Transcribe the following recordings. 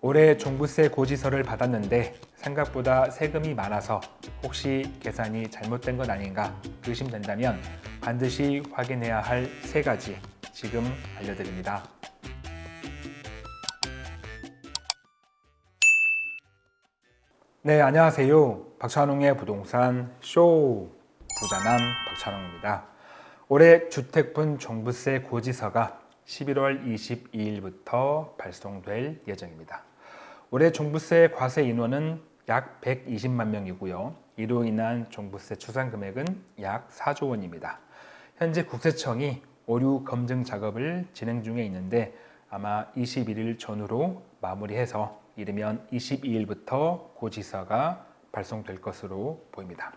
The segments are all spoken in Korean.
올해 종부세 고지서를 받았는데 생각보다 세금이 많아서 혹시 계산이 잘못된 것 아닌가 의심된다면 반드시 확인해야 할 세 가지 지금 알려드립니다. 네, 안녕하세요. 박찬웅의 부동산 쇼 부자남 박찬웅입니다. 올해 주택분 종부세 고지서가 11월 22일부터 발송될 예정입니다. 올해 종부세 과세 인원은 약 120만 명이고요. 이로 인한 종부세 추산 금액은 약 4조 원입니다. 현재 국세청이 오류 검증 작업을 진행 중에 있는데 아마 21일 전후로 마무리해서 이르면 22일부터 고지서가 발송될 것으로 보입니다.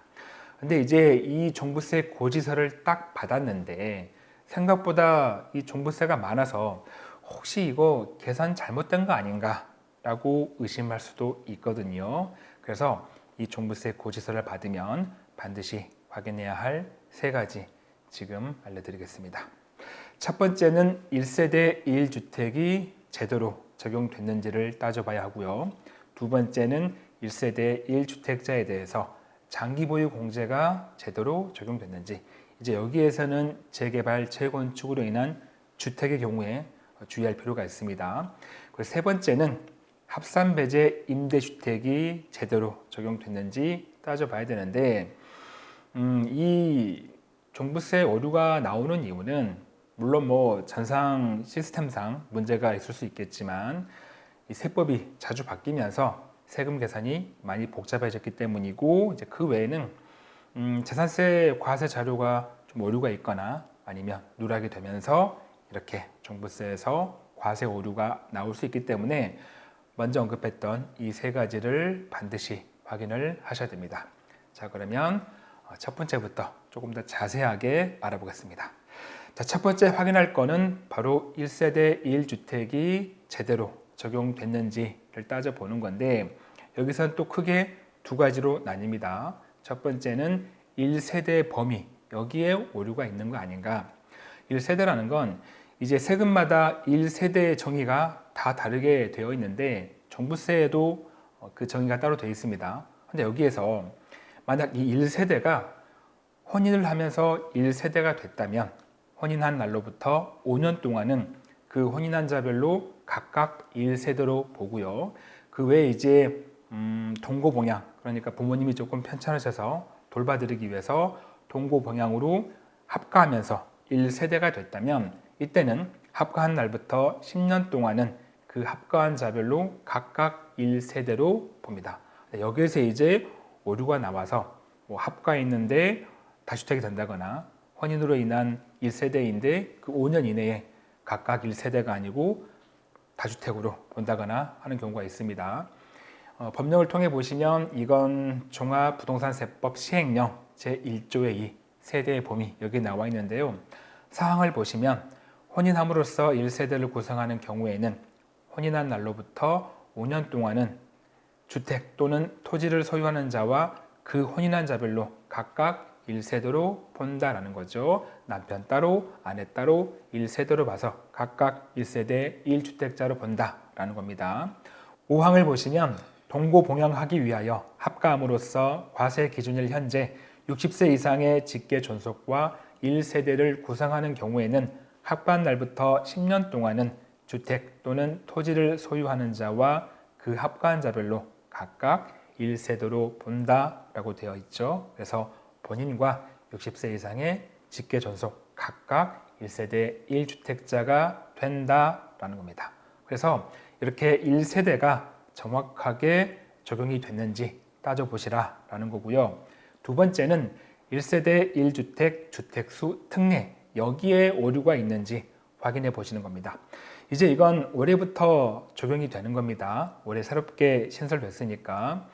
근데 이제 이 종부세 고지서를 딱 받았는데 생각보다 이 종부세가 많아서 혹시 이거 계산 잘못된 거 아닌가 라고 의심할 수도 있거든요. 그래서 이 종부세 고지서를 받으면 반드시 확인해야 할 세 가지 지금 알려드리겠습니다. 첫 번째는 1세대 1주택이 제대로 적용됐는지를 따져봐야 하고요. 두 번째는 1세대 1주택자에 대해서 장기 보유 공제가 제대로 적용됐는지 이제 여기에서는 재개발, 재건축으로 인한 주택의 경우에 주의할 필요가 있습니다. 그리고 세 번째는 합산 배제 임대주택이 제대로 적용됐는지 따져봐야 되는데 음, 이 종부세 오류가 나오는 이유는 물론 뭐 전상 시스템상 문제가 있을 수 있겠지만 이 세법이 자주 바뀌면서 세금 계산이 많이 복잡해졌기 때문이고 이제 그 외에는 음, 재산세 과세 자료가 좀 오류가 있거나 아니면 누락이 되면서 이렇게 종부세에서 과세 오류가 나올 수 있기 때문에 먼저 언급했던 이 세 가지를 반드시 확인을 하셔야 됩니다. 자 그러면 어, 첫 번째부터 조금 더 자세하게 알아보겠습니다. 자, 첫 번째 확인할 거는 바로 1세대 1주택이 제대로 적용됐는지를 따져보는 건데 여기서는 또 크게 두 가지로 나뉩니다. 첫 번째는 1세대 범위, 여기에 오류가 있는 거 아닌가. 1세대라는 건 이제 세금마다 1세대의 정의가 다 다르게 되어 있는데 종부세에도 어, 그 정의가 따로 되어 있습니다. 근데 여기에서 만약 이 1세대가 혼인을 하면서 1세대가 됐다면 혼인한 날로부터 5년 동안은 그 혼인한 자별로 각각 1세대로 보고요. 그 외에 이제 음, 동고봉양 그러니까 부모님이 조금 편찮으셔서 돌봐드리기 위해서 동고봉양으로 합가하면서 1세대가 됐다면 이때는 합가한 날부터 10년 동안은 그 합가한 자별로 각각 1세대로 봅니다. 여기에서 이제 오류가 나와서 뭐 합가했는데 다주택이 된다거나 혼인으로 인한 1세대인데 그 5년 이내에 각각 1세대가 아니고 다주택으로 본다거나 하는 경우가 있습니다. 어, 법령을 통해 보시면 이건 종합부동산세법 시행령 제1조의 2 세대의 범위 여기 나와 있는데요. 사항을 보시면 혼인함으로써 1세대를 구성하는 경우에는 혼인한 날로부터 5년 동안은 주택 또는 토지를 소유하는 자와 그 혼인한 자별로 각각 1세대로 본다라는 거죠. 남편 따로, 아내 따로 1세대로 봐서 각각 1세대 1주택자로 본다라는 겁니다. 5항을 보시면 동고 봉양하기 위하여 합가함으로써 과세 기준일 현재 60세 이상의 직계 존속과 1세대를 구성하는 경우에는 합반 날부터 10년 동안은 주택 또는 토지를 소유하는 자와 그 합가한 자별로 각각 1세대로 본다라고 되어 있죠. 그래서 본인과 60세 이상의 직계 존속 각각 1세대 1주택자가 된다라는 겁니다. 그래서 이렇게 1세대가 정확하게 적용이 됐는지 따져보시라 라는 거고요. 두 번째는 1세대 1주택 주택수 특례 여기에 오류가 있는지 확인해 보시는 겁니다. 이제 이건 올해부터 적용이 되는 겁니다. 올해 새롭게 신설됐으니까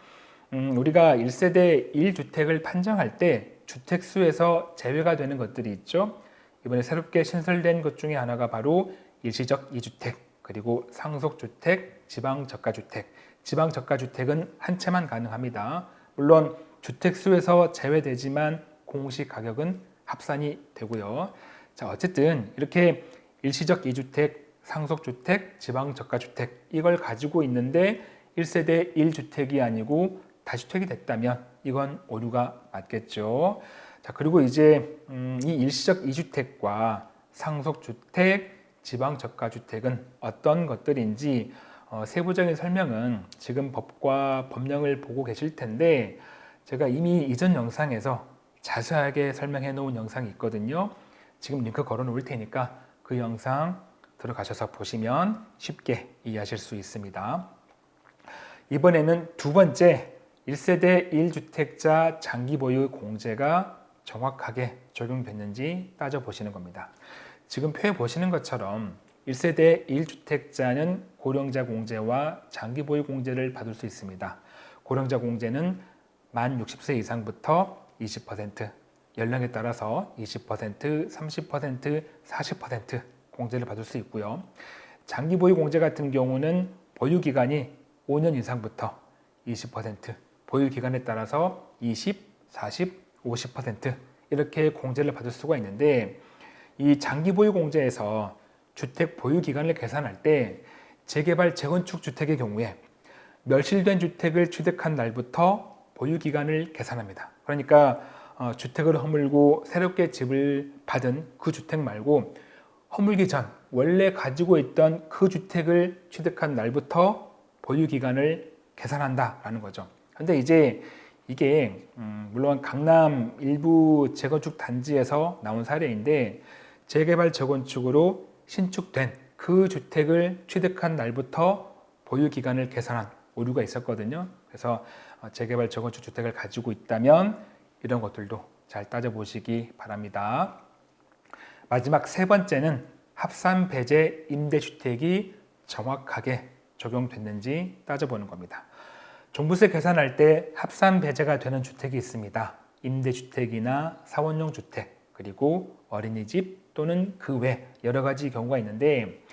음, 우리가 1세대 1주택을 판정할 때 주택수에서 제외가 되는 것들이 있죠. 이번에 새롭게 신설된 것 중에 하나가 바로 일시적 2주택 그리고 상속주택, 지방저가주택 지방저가주택은 한 채만 가능합니다. 물론 주택수에서 제외되지만 공시 가격은 합산이 되고요. 자 어쨌든 이렇게 일시적 2주택, 상속주택, 지방저가주택 이걸 가지고 있는데 1세대 1주택이 아니고 다주택이 됐다면 이건 오류가 맞겠죠. 자 그리고 이제 음, 이 일시적 2주택과 상속주택, 지방저가주택은 어떤 것들인지 어, 세부적인 설명은 지금 법과 법령을 보고 계실 텐데 제가 이미 이전 영상에서 자세하게 설명해 놓은 영상이 있거든요. 지금 링크 걸어 놓을 테니까 그 영상 들어가셔서 보시면 쉽게 이해하실 수 있습니다. 이번에는 두 번째 1세대 1주택자 장기 보유 공제가 정확하게 적용됐는지 따져보시는 겁니다. 지금 표에 보시는 것처럼 1세대 1주택자는 고령자 공제와 장기 보유 공제를 받을 수 있습니다. 고령자 공제는 만 60세 이상부터 20%, 연령에 따라서 20%, 30%, 40% 공제를 받을 수 있고요. 장기 보유 공제 같은 경우는 보유 기간이 5년 이상부터 20%, 보유 기간에 따라서 20, 40, 50% 이렇게 공제를 받을 수가 있는데 이 장기 보유 공제에서 주택 보유 기간을 계산할 때 재개발 재건축 주택의 경우에 멸실된 주택을 취득한 날부터 보유 기간을 계산합니다. 그러니까 어, 주택을 허물고 새롭게 집을 받은 그 주택 말고 허물기 전 원래 가지고 있던 그 주택을 취득한 날부터 보유 기간을 계산한다라는 거죠. 근데 이제 이게 음, 물론 강남 일부 재건축 단지에서 나온 사례인데 재개발 재건축으로 신축된 그 주택을 취득한 날부터 보유 기간을 계산한 오류가 있었거든요. 그래서 어, 재개발 재건축 주택을 가지고 있다면 이런 것들도 잘 따져보시기 바랍니다. 마지막 세 번째는 합산 배제 임대주택이 정확하게 적용됐는지 따져보는 겁니다. 종부세 계산할 때 합산 배제가 되는 주택이 있습니다. 임대주택이나 사원용 주택, 그리고 어린이집 또는 그 외 여러 가지 경우가 있는데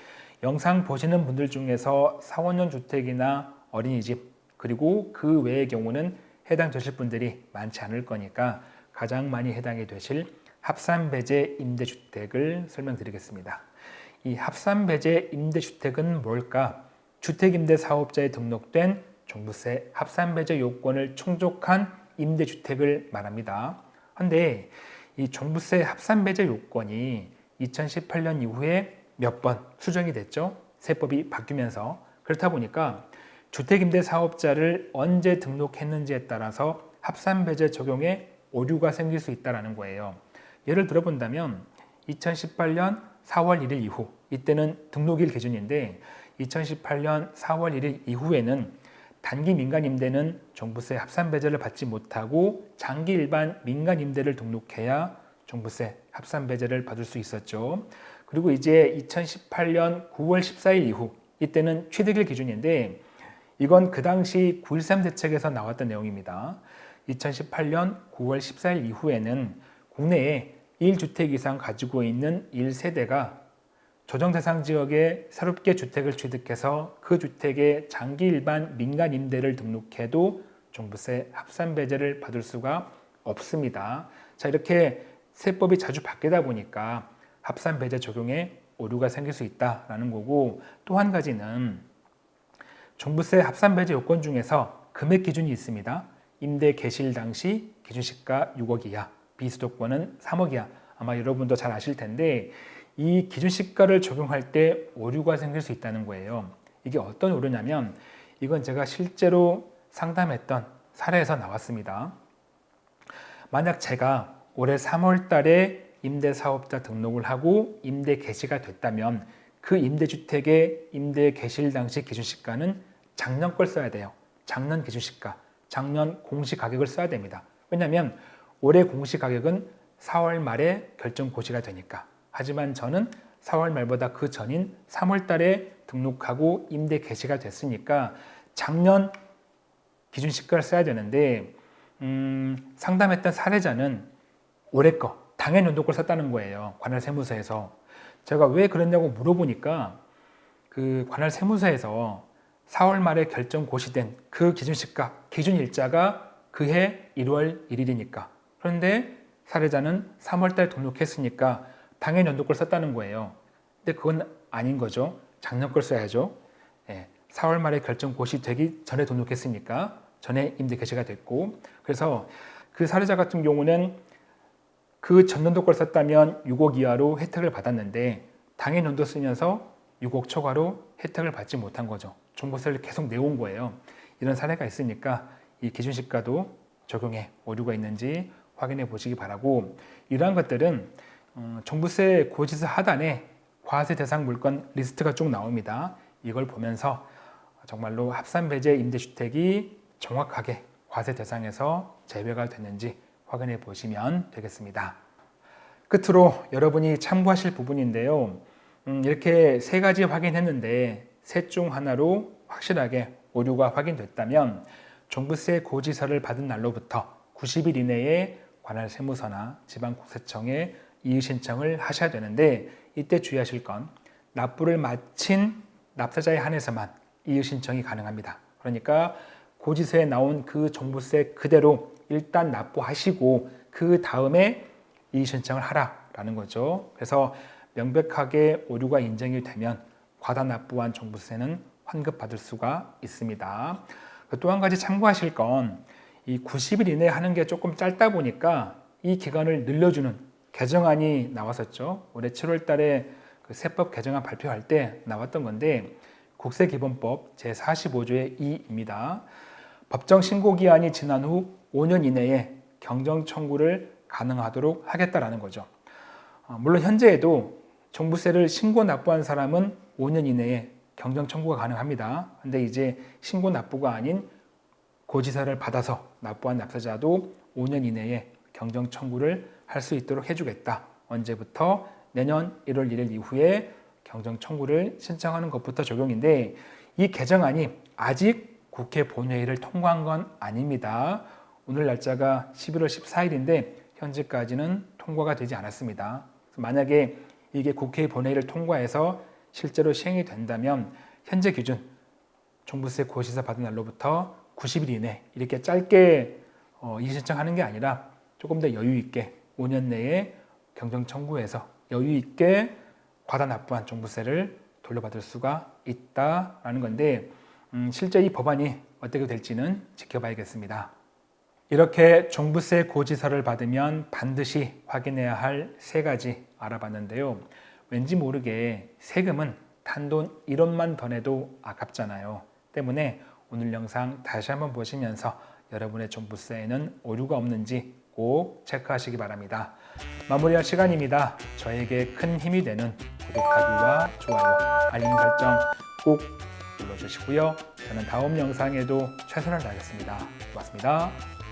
영상 보시는 분들 중에서 사원용 주택이나 어린이집 그리고 그 외의 경우는 해당 되실 분들이 많지 않을 거니까 가장 많이 해당이 되실 합산배제 임대주택을 설명드리겠습니다. 이 합산배제 임대주택은 뭘까? 주택임대사업자에 등록된 종부세 합산배제 요건을 충족한 임대주택을 말합니다. 그런데 이 종부세 합산배제 요건이 2018년 이후에 몇 번 수정이 됐죠. 세법이 바뀌면서 그렇다 보니까 주택임대 사업자를 언제 등록했는지에 따라서 합산배제 적용에 오류가 생길 수 있다는 거예요. 예를 들어 본다면 2018년 4월 1일 이후 이때는 등록일 기준인데 2018년 4월 1일 이후에는 단기 민간 임대는 종부세 합산 배제를 받지 못하고 장기 일반 민간 임대를 등록해야 종부세 합산 배제를 받을 수 있었죠. 그리고 이제 2018년 9월 14일 이후 이때는 취득일 기준인데 이건 그 당시 9.13 대책에서 나왔던 내용입니다. 2018년 9월 14일 이후에는 국내에 1주택 이상 가지고 있는 1세대가 조정 대상 지역에 새롭게 주택을 취득해서 그 주택에 장기 일반 민간 임대를 등록해도 종부세 합산 배제를 받을 수가 없습니다. 자 이렇게 세법이 자주 바뀌다 보니까 합산 배제 적용에 오류가 생길 수 있다라는 거고 또 한 가지는 종부세 합산 배제 요건 중에서 금액 기준이 있습니다. 임대 개시일 당시 기준시가 6억 이하, 비수도권은 3억 이하. 아마 여러분도 잘 아실 텐데 이 기준시가를 적용할 때 오류가 생길 수 있다는 거예요. 이게 어떤 오류냐면 이건 제가 실제로 상담했던 사례에서 나왔습니다. 만약 제가 올해 3월 달에 임대사업자 등록을 하고 임대 개시가 됐다면 그 임대주택의 임대 개시일 당시 기준시가는 작년 걸 써야 돼요. 작년 기준시가, 작년 공시가격을 써야 됩니다. 왜냐하면 올해 공시가격은 4월 말에 결정 고시가 되니까 하지만 저는 4월 말보다 그 전인 3월 달에 등록하고 임대 개시가 됐으니까 작년 기준 시가를 써야 되는데 음, 상담했던 사례자는 올해 거 당연 연도 걸 썼다는 거예요. 관할 세무서에서. 제가 왜 그랬냐고 물어보니까 그 관할 세무서에서 4월 말에 결정 고시된 그 기준 시가, 기준 일자가 그해 1월 1일이니까. 그런데 사례자는 3월 달 등록했으니까 당연 연도 걸 썼다는 거예요. 근데 그건 아닌 거죠. 작년 걸 써야죠. 예, 4월 말에 결정 고시 되기 전에 등록했으니까 전에 임대 개시가 됐고 그래서 그 사례자 같은 경우는 그 전년도 걸 썼다면 6억 이하로 혜택을 받았는데 당해 연도 쓰면서 6억 초과로 혜택을 받지 못한 거죠. 종부세를 계속 내온 거예요. 이런 사례가 있으니까 이 기준시가도 적용에 오류가 있는지 확인해 보시기 바라고 이러한 것들은 어, 종부세 고지서 하단에 과세 대상 물건 리스트가 쭉 나옵니다. 이걸 보면서 정말로 합산 배제 임대주택이 정확하게 과세 대상에서 제외가 됐는지 확인해 보시면 되겠습니다. 끝으로 여러분이 참고하실 부분인데요. 음, 이렇게 세 가지 확인했는데 셋 중 하나로 확실하게 오류가 확인됐다면 종부세 고지서를 받은 날로부터 90일 이내에 관할 세무서나 지방국세청에 이의 신청을 하셔야 되는데 이때 주의하실 건 납부를 마친 납세자에 한해서만 이의 신청이 가능합니다. 그러니까 고지서에 나온 그 종부세 그대로 일단 납부하시고 그 다음에 이의 신청을 하라라는 거죠. 그래서 명백하게 오류가 인정이 되면 과다 납부한 종부세는 환급받을 수가 있습니다. 또 한 가지 참고하실 건 이 90일 이내에 하는 게 조금 짧다 보니까 이 기간을 늘려주는 개정안이 나왔었죠. 올해 7월 달에 그 세법 개정안 발표할 때 나왔던 건데 국세기본법 제45조의 2입니다. 법정 신고 기한이 지난 후 5년 이내에 경정 청구를 가능하도록 하겠다라는 거죠. 어, 물론 현재에도 종부세를 신고 납부한 사람은 5년 이내에 경정 청구가 가능합니다. 근데 이제 신고 납부가 아닌 고지서를 받아서 납부한 납세자도 5년 이내에 경정 청구를 할 수 있도록 해주겠다. 언제부터? 내년 1월 1일 이후에 경정 청구를 신청하는 것부터 적용인데 이 개정안이 아직 국회 본회의를 통과한 건 아닙니다. 오늘 날짜가 11월 14일인데 현재까지는 통과가 되지 않았습니다. 만약에 이게 국회 본회의를 통과해서 실제로 시행이 된다면 현재 기준 종부세 고시서 받은 날로부터 90일 이내 이렇게 짧게 어, 이신청하는 게 아니라 조금 더 여유 있게 5년 내에 경정 청구해서 여유 있게 과다 납부한 종부세를 돌려받을 수가 있다라는 건데 음, 실제 이 법안이 어떻게 될지는 지켜봐야겠습니다. 이렇게 종부세 고지서를 받으면 반드시 확인해야 할 세 가지 알아봤는데요. 왠지 모르게 세금은 단돈 1원만 더 내도 아깝잖아요. 때문에 오늘 영상 다시 한번 보시면서 여러분의 종부세에는 오류가 없는지 꼭 체크하시기 바랍니다. 마무리할 시간입니다. 저에게 큰 힘이 되는 구독하기와 좋아요, 알림 설정 꼭 눌러주시고요. 저는 다음 영상에도 최선을 다하겠습니다. 고맙습니다.